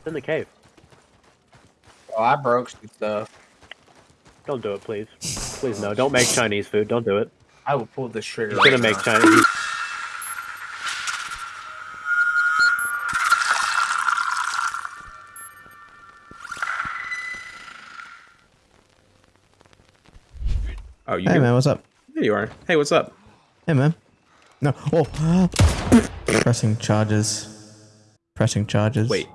It's in the cave. Oh, I broke some stuff. Don't do it, please. Please no. Don't make Chinese food. Don't do it. I will pull this trigger. He's gonna right make now. Chinese. Oh, you Hey here? man, what's up? There you are. Hey, what's up? Hey man. No. Oh. Pressing charges. Pressing charges. Wait.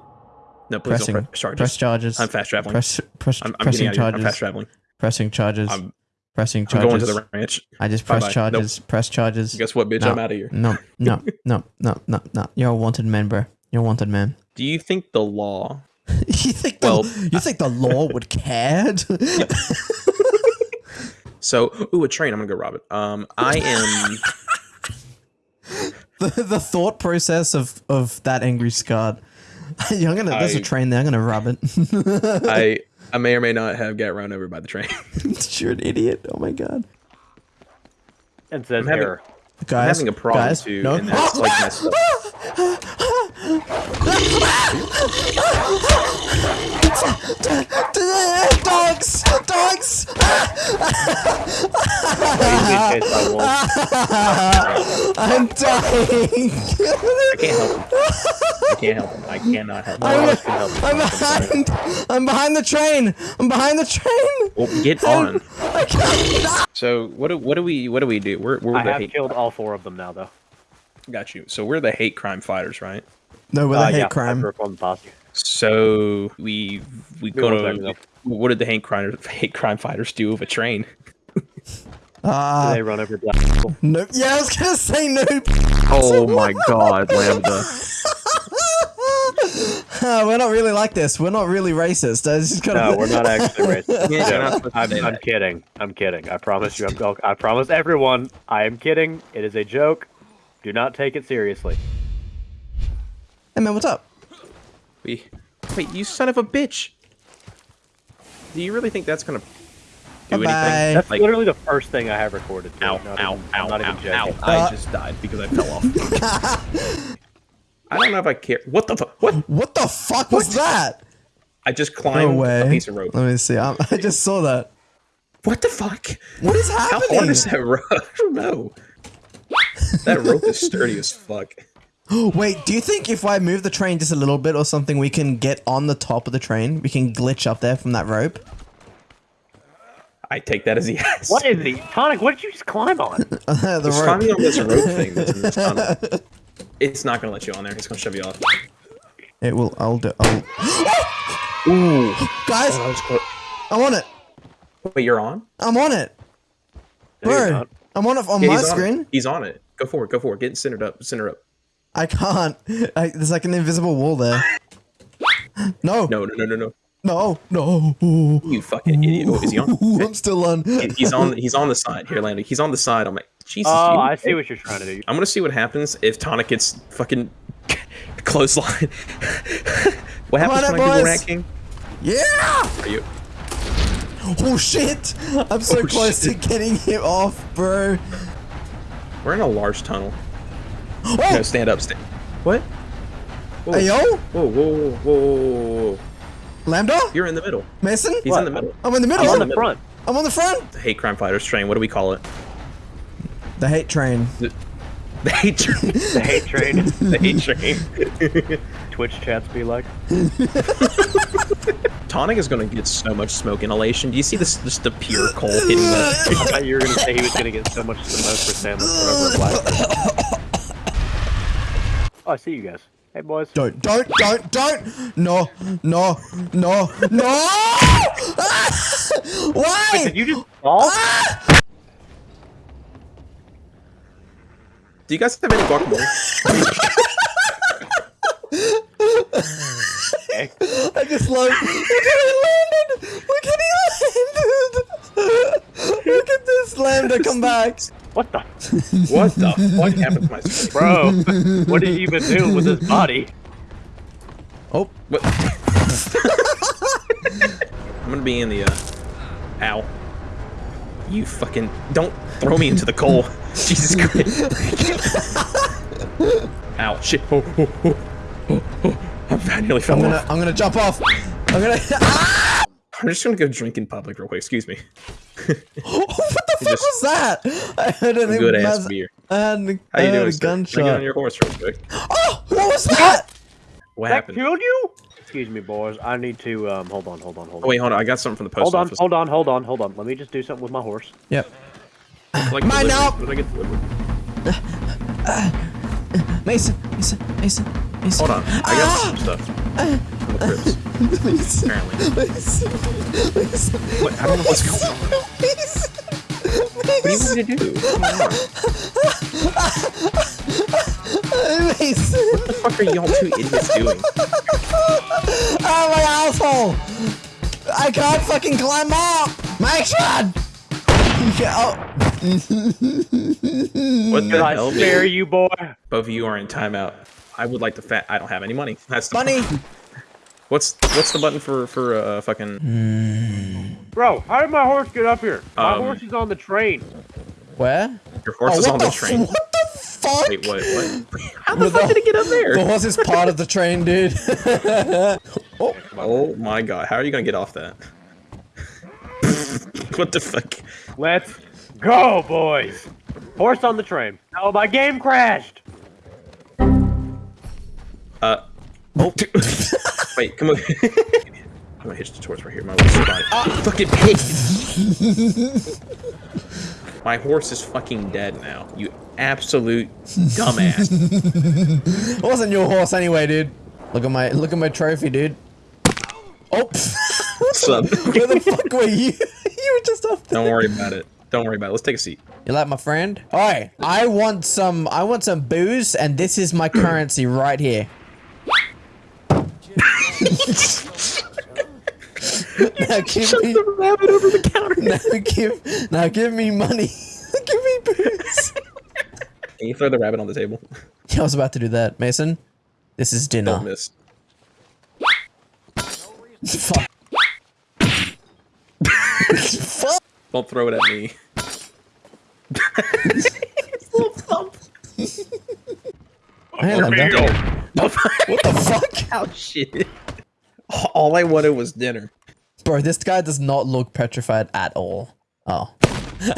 No, please Pressing. don't press charges. Press charges. I'm fast traveling. Press. Press. I'm, I'm pressing out. I'm fast traveling. Pressing charges. I'm, pressing I'm charges. going to the ranch. I just Bye-bye. press charges. Press charges. Guess what, bitch? No. I'm out of here. No. No. No. No. No. No. You're a wanted man, bro. You're a wanted man. Do you think the law? you think the, Well, you think the law would care? So, ooh, a train. I'm gonna go rob it. Um, I am. the, the thought process of of that angry Scott. Yeah, I'm gonna. There's a I- train there. I'm gonna rob it. I I may or may not have got run over by the train. You're an idiot. Oh my god. And says I'm having- error. Guys, I'm having a problem guys, too, No. and that's like my stuff. Dogs! Dogs! Being chased by wolves. I'm dying. I can't help him. I can't help him. I cannot help him. No one else can help you. I'm behind. I'm behind the train. I'm behind the train. Well, get on. I can't. So what do what do we what do we do? We're we're I the have hate. killed all four of them now, though. Got you. So we're the hate crime fighters, right? No, with Uh, a hate yeah, crime. I performed the posse. So we we Give go to what did the hate crime hate crime fighters do with a train? Ah, they run over black people. no. Yeah, I was gonna say no. Oh my god, Lambda. Ah, we're not really like this. We're not really racist. I just gotta. No, we're not actually racist. Yeah, you're not No, supposed to I'm, I'm kidding. I'm kidding. I promise you. I'm, I promise everyone. I am kidding. It is a joke. Do not take it seriously. Hey man, what's up? Wait, wait, you son of a bitch. Do you really think that's gonna do Bye-bye. anything? That's Like, literally the first thing I have recorded. too. ow, Not ow, even, ow, I'm not ow, even ow. joking. I just died because I fell off. I don't know if I care. What the fuck? What? What the fuck was that? I just climbed way. a piece of rope. Let me see. I, I just saw that. What the fuck? What is happening? How happening? hard is that rope? I don't know. That rope is sturdy as fuck. Wait, do you think if I move the train just a little bit or something, we can get on the top of the train? We can glitch up there from that rope? I take that as a yes. What is he? Tonic? What did you just climb on? the Just rope. climbing on this rope thing that's in this tunnel. It's not gonna let you on there. It's gonna shove you off. It will. I'll do. I'll... Ooh. Guys, Oh, that was close. I'm on it. Wait, you're on? I'm on it, No, bro. I'm on it on Yeah, my on screen. it. He's on it. Go for it. Go for it. Get centered up. Center up. I can't. I, there's like an invisible wall there. No, No, no, no, no, no. no, no. You fucking idiot. Oh, is he on? Ooh, I'm still on. He's on. He's on the side. Here, Landon. He's on the side. I'm like, Jesus. Oh, you- I see what you're trying to do. I'm gonna see what happens if Tonic gets fucking clothesline. what Come happens on when up, I do the boys. rat king? Yeah! Are you? Oh shit! I'm so Oh, close shit. to getting him off, bro. We're in a large tunnel. Oh, No, stand up. Stand. What? Whoa. hey yo, Whoa, whoa, whoa, whoa, whoa, whoa. Lambda, You're in the middle. Mason. He's What? in the middle. I'm in the middle. I'm on I'm, the front. I'm on the front. The hate crime fighters train. What do we call it? The hate train. The hate train. The hate train. the hate train. Twitch chats be like. Tonic is gonna get so much smoke inhalation. Do you see this? Just the pure coal hitting the. I thought you were gonna say he was gonna get so much smoke for Sandler forever black. Oh, Oh, I see you guys. Hey boys. Don't, don't, don't, don't. No, no, no, no. Why? Did you just fall? Ah! Do you guys have any guacamole? Okay. I just love. Look at he landed. Look at he landed. Look at this lambda come back. What the? What the fuck happened to my screen? Bro, what did you even do with his body? Oh, What? I'm gonna be in the. uh... Ow. You fucking don't throw me into the coal. Jesus Christ. Ow. Shit. Oh, oh, oh, oh, oh. I nearly fell I'm gonna off. I'm gonna jump off. I'm gonna. Ah! I'm just gonna go drink in public real quick. Excuse me. What the fuck just- was that? I heard an Good ass mas- beer. I had, How I you heard doing, a sir? Can I get on your horse real quick? Oh, what was that? What That happened? killed you? Excuse me, boys. I need to um. Hold on, hold on, hold on. Oh wait, hold on. I got something from the post hold on, office. hold on, hold on, hold on. Let me just do something with my horse. Yep. Like Mine delivery. now. Did I get delivered? Mason, Mason, Mason, Mason. Hold on. I got some stuff. From the Crips, Mason, apparently. Mason, Mason. What? I don't know what's going on. Mason. What do you want me to do? What's going on? Mason. What the fuck are y'all two idiots doing? Oh, my asshole! I can't fucking climb up! Mason! Yeah, oh. What the Did I hell? spare you, boy? Both of you are in timeout. I would like to fat. I don't have any money. That's the Bunny! What's what's the button for for uh fucking Bro, how did my horse get up here? My Um, horse is on the train. Where? your horse oh, is on the the train? What the fuck? Wait, what? What? How the With fuck did it get up there? The horse is part of the train, dude. oh, Oh my god, how are you gonna get off that? what the fuck? Let's go, boys. Horse on the train. Oh, my game crashed. Uh. Oh. Wait, come on. I'm gonna the torch right here. My little spine. Ah, fucking pig! My horse is fucking dead now. You absolute dumbass. it wasn't your horse anyway, dude. Look at my look at my trophy, dude. Oh, What's up? where the fuck were you? you were just up there. Don't worry about it. Don't worry about it. Let's take a seat. You like my friend? Oi, I want some. I want some booze, and this is my currency right here. now give me, the rabbit over the counter. now give, now give me money. give me booze. Can you throw the rabbit on the table? Yeah, I was about to do that, Mason. This is dinner. Don't dinner. miss. Fuck. Fuck. Don't throw it at me. Hang on, man. Don't. What the fuck? Oh shit. All I wanted was dinner. Bro, this guy does not look petrified at all. Oh.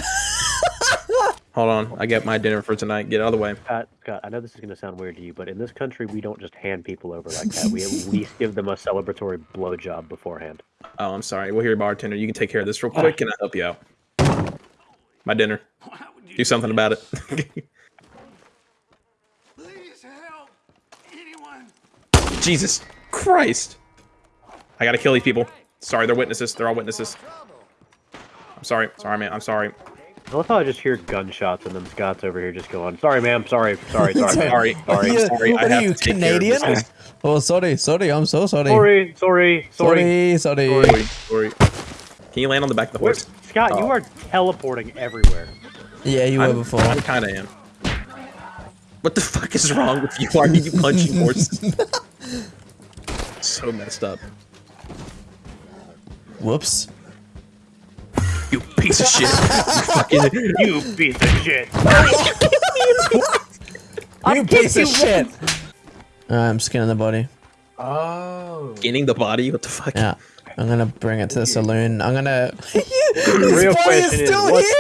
Hold on, I get my dinner for tonight. Get out of the way. Scott, Scott, I know this is going to sound weird to you, but in this country, we don't just hand people over like that. We at least give them a celebratory blowjob beforehand. Oh, I'm sorry. We'll hear your bartender. You can take care of this real quick, and I'll help you out. My dinner. Do something about it. Please help anyone. Jesus Christ! I gotta kill these people. Sorry, they're witnesses. They're all witnesses. I'm sorry. Sorry, man. I'm sorry. I love how I just hear gunshots and then Scott's over here just going, "Sorry, ma'am. Sorry, sorry, sorry, Sorry. sorry, Sorry. You- sorry, I are you, to take care of Canadian? Oh, sorry, sorry, I'm so sorry. sorry, sorry, sorry." sorry, sorry. Sorry. Sorry. Can you land on the back of the Where- horse? Scott, you Oh. are teleporting everywhere. Yeah, you were I'm, before. I kind of am. What the fuck is wrong with you? Why are you punching horses? so messed up. Whoops. You piece of shit. You fucking. You piece of shit. You piece of shit. Alright, I'm skinning the body. Oh. Getting the body? What the fuck? Yeah. I'm gonna bring it to the saloon. I'm gonna. His real body question is is, still what- here!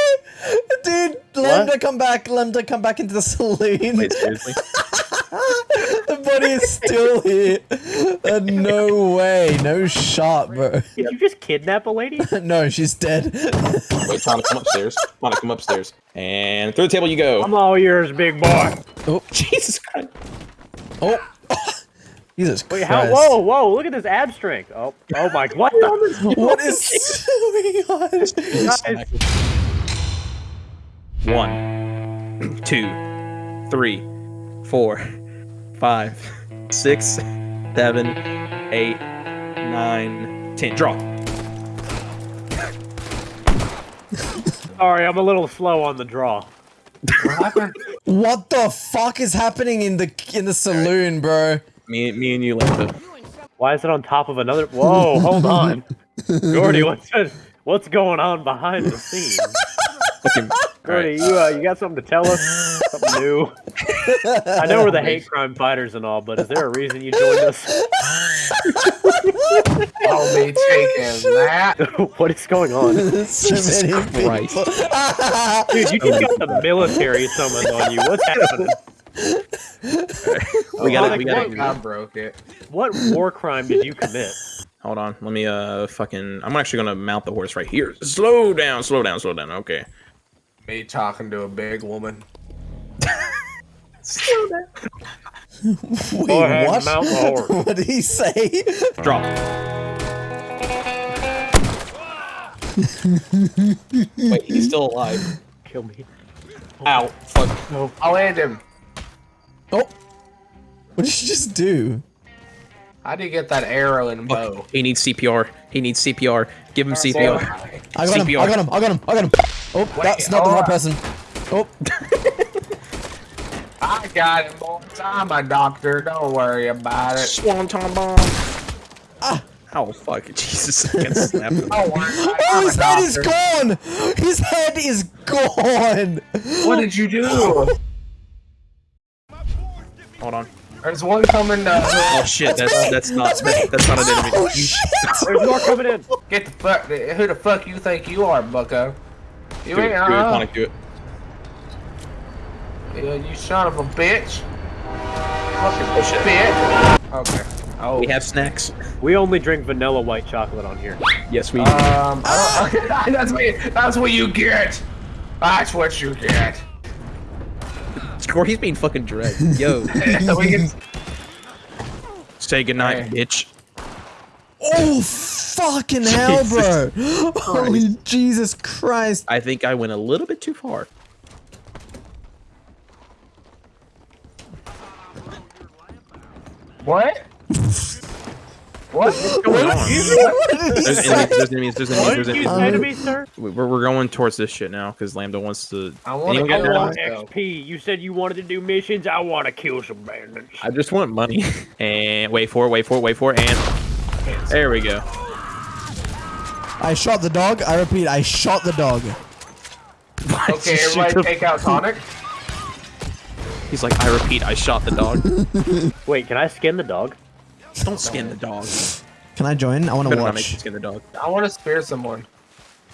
Dude, Lambda come back. Lambda come back into the saloon. Wait, seriously? the body is still here. Uh, no way. No shot, bro. Did you just kidnap a lady? no, she's dead. Wait, Tana, come upstairs. Tana, come upstairs. And through the table you go. I'm all yours, big boy. oh, Jesus Christ. oh. Jesus Wait, Christ. how? Whoa, whoa! Look at this ab strength. Oh, oh my! What the? What is going on? Guys, One, two, three, four, five, six, seven, eight, nine, ten. Draw. Sorry, I'm a little slow on the draw. What happened? What the fuck is happening in the in the saloon, bro? Me, me and you, Lambda. Why is it on top of another? Whoa, hold on, Gordy. What's what's going on behind the scenes? Fucking. Gordy, Alright. you uh, you got something to tell us? Something new? I know we're the hate crime fighters and all, but is there a reason you joined us? I'll be taking that. what is going on? Jesus many Christ. Dude, you just got the military summoned on you. What's happening? We gotta, Sonic, we gotta. I broke it. What war crime did you commit? Hold on. Let me uh fucking. I'm actually gonna mount the horse right here. Slow down. Slow down. Slow down. Okay. Me talking to a big woman. Wait, Go ahead, what? mount the what did he say? Drop. Wait, he's still alive. Kill me. Ow. Fuck. No. I'll end him. Oh. What did you just do? How do you get that arrow and bow? He needs CPR. He needs CPR. Give him CPR. I got him. I got him. I got him. I got him. Oh, that's not the oh. right person. Oh, I got him, boys. I'm a doctor. Don't worry about it. Swanton bomb. Ah. Oh fuck. Jesus. I can snap him. Don't worry. oh his head is gone. His head is gone. What did you do? Hold on. There's one coming. Uh, Oh shit. That's that's not That's me. that's, that's not an enemy. Oh shit. There's more coming in. get the fuck. Who the fuck you think you are, Bucko? You Do it. ain't. Do it. Uh, do it. Yeah, you son of a bitch. Fucking Oh, bitch. Okay. Oh. We have snacks. We only drink vanilla white chocolate on here. Yes, we. Um. I don't- that's what. That's what you get. That's what you get. Score. He's being fucking dragged. Yo. we can. Say goodnight, Hey. bitch. Oh fucking hell, bro. Holy Jesus Christ. I think I went a little bit too far. What? what? going on? What There's enemies. There's enemies. There's enemies. There's enemies. say to sir? We- We're, we're going towards this shit now because Lambda wants to. I wanna Anyone go I want XP. You said you wanted to do missions. I want to kill some bandits. I just want money. And wait for it. Wait for it. Wait for it. And there we go. I shot the dog. I repeat, I shot the dog. Okay, everybody take out tonic. He's like, I repeat, I shot the dog. Wait, can I skin the dog? Don't skin the dog. Can I join? I want to Better not make you skin the dog. I want to spear someone.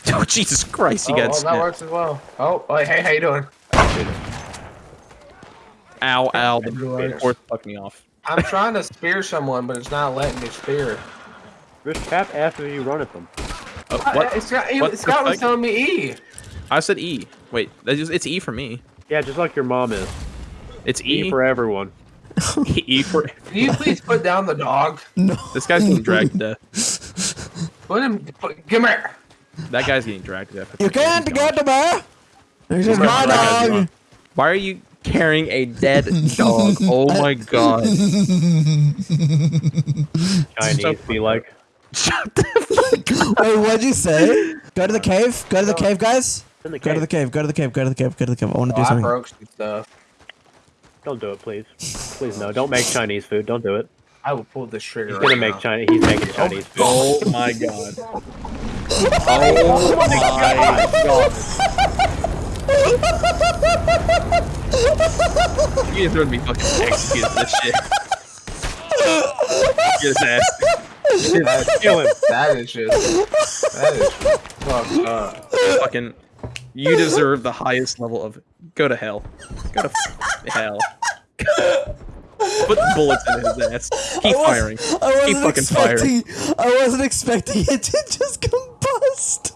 Oh Jesus Christ! He oh, got oh, that works as well. Oh, oh, hey, how you doing? Ow! Ow! The Right. horse fucked me off. I'm trying to spear someone, but it's not letting me spear. Just tap after you run at them. Oh, Uh, what? It's got, What it's the was fuck? telling me E. I said E. Wait, that is- it's E for me. Yeah, just like your mom is. It's E E. for everyone. E for. Can you please put down the dog? No. This guy's getting dragged to death. Put him. Put, come here. That guy's getting dragged to death. You can't get gone. the bear. This is my dog. Why are you carrying a dead dog? Oh my god. Chinese be like. Shut the fuck up! Wait, what'd you say? Go to the cave. Go to the cave, guys. In the Go to the cave. Go to the cave. Go to the cave. Go to the cave. I want to Oh, do I something. broke stuff. Don't do it, please. Please no. Don't make Chinese food. Don't do it. I will pull this trigger. He's gonna right make now. Chinese. He's making Chinese food. Oh my god. Oh my oh god. You guys are gonna be fucking executed for this shit. Get his ass. Kill him. That is just. That is fucked up. Fucking. You deserve the highest level of. Go to hell. Go to hell. Put bullets in his ass. Keep I was- firing. I Keep wasn't fucking firing. I wasn't expecting it to just combust.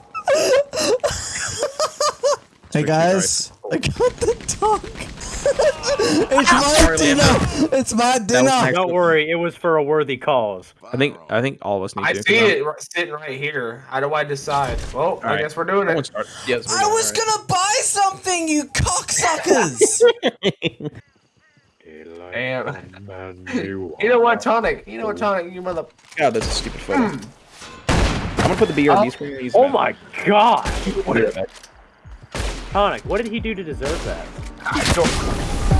hey guys, I got the dog. it's my Sorry, dinner. Leandro. It's my dinner. Don't worry. It was for a worthy cause. I think. I think all of us need I to. see it r- sitting right here. How do I decide? Well, I Alright. guess we're doing it. start. Yes. we're I doing was alright. gonna buy something, you cocksuckers. Damn. You know what, tonic? You know what, tonic? You mother. God, that's a stupid hmm. photo. I'm gonna put the BRB screen. Oh. and use Oh that. my god. What is that? Tonic, what did he do to deserve that? I don't.